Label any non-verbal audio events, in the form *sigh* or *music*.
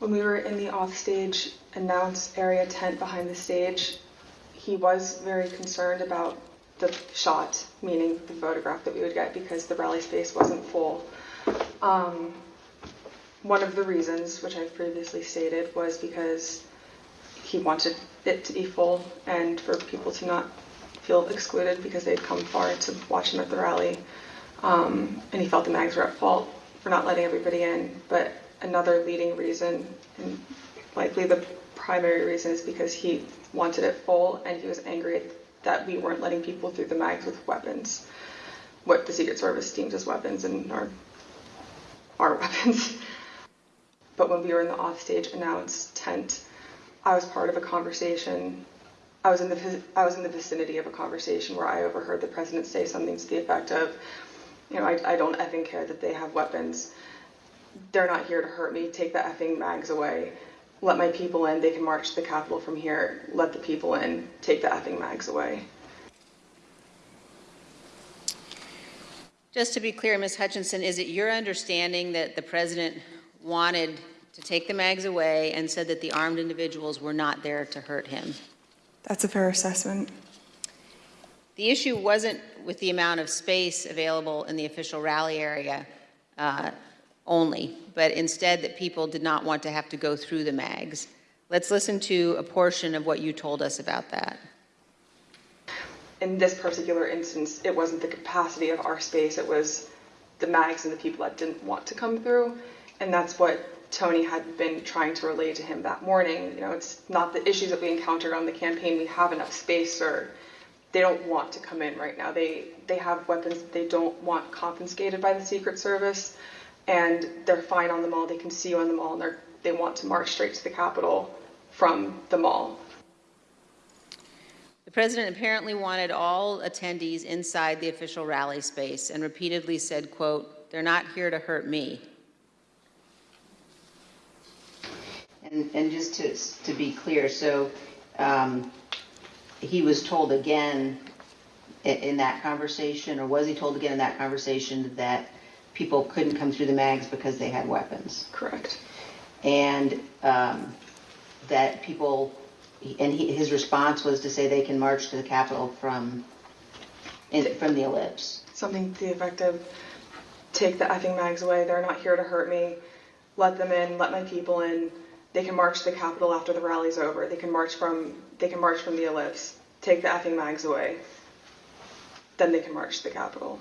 When we were in the offstage announce area tent behind the stage, he was very concerned about the shot, meaning the photograph that we would get because the rally space wasn't full. Um, one of the reasons, which I've previously stated, was because he wanted it to be full and for people to not feel excluded because they'd come far to watch him at the rally. Um, and he felt the mags were at fault for not letting everybody in. But another leading reason, and likely the primary reason, is because he wanted it full and he was angry that we weren't letting people through the mags with weapons, what the Secret Service deems as weapons and our, our *laughs* weapons. But when we were in the offstage announce tent, I was part of a conversation. I was in the I was in the vicinity of a conversation where I overheard the president say something to the effect of, you know, I, I don't effing care that they have weapons. They're not here to hurt me. Take the effing mags away. Let my people in. They can march to the Capitol from here. Let the people in. Take the effing mags away. Just to be clear, Ms. Hutchinson, is it your understanding that the president wanted to take the mags away and said that the armed individuals were not there to hurt him? That's a fair assessment. The issue wasn't with the amount of space available in the official rally area uh, only, but instead that people did not want to have to go through the mags. Let's listen to a portion of what you told us about that. In this particular instance, it wasn't the capacity of our space, it was the mags and the people that didn't want to come through. And that's what Tony had been trying to relay to him that morning. You know, it's not the issues that we encountered on the campaign. We have enough space, or they don't want to come in right now. They they have weapons they don't want confiscated by the Secret Service, and they're fine on the mall. They can see you on the mall, and they they want to march straight to the Capitol from the mall. The president apparently wanted all attendees inside the official rally space and repeatedly said, quote, they're not here to hurt me. And, and just to, to be clear, so um, he was told again in, in that conversation, or was he told again in that conversation that people couldn't come through the mags because they had weapons? Correct. And um, that people, and he, his response was to say they can march to the Capitol from, in, from the ellipse. Something to the effect of, take the effing mags away. They're not here to hurt me. Let them in. Let my people in. They can march to the Capitol after the rally's over. They can march from they can march from the ellipse. Take the effing mags away. Then they can march to the Capitol.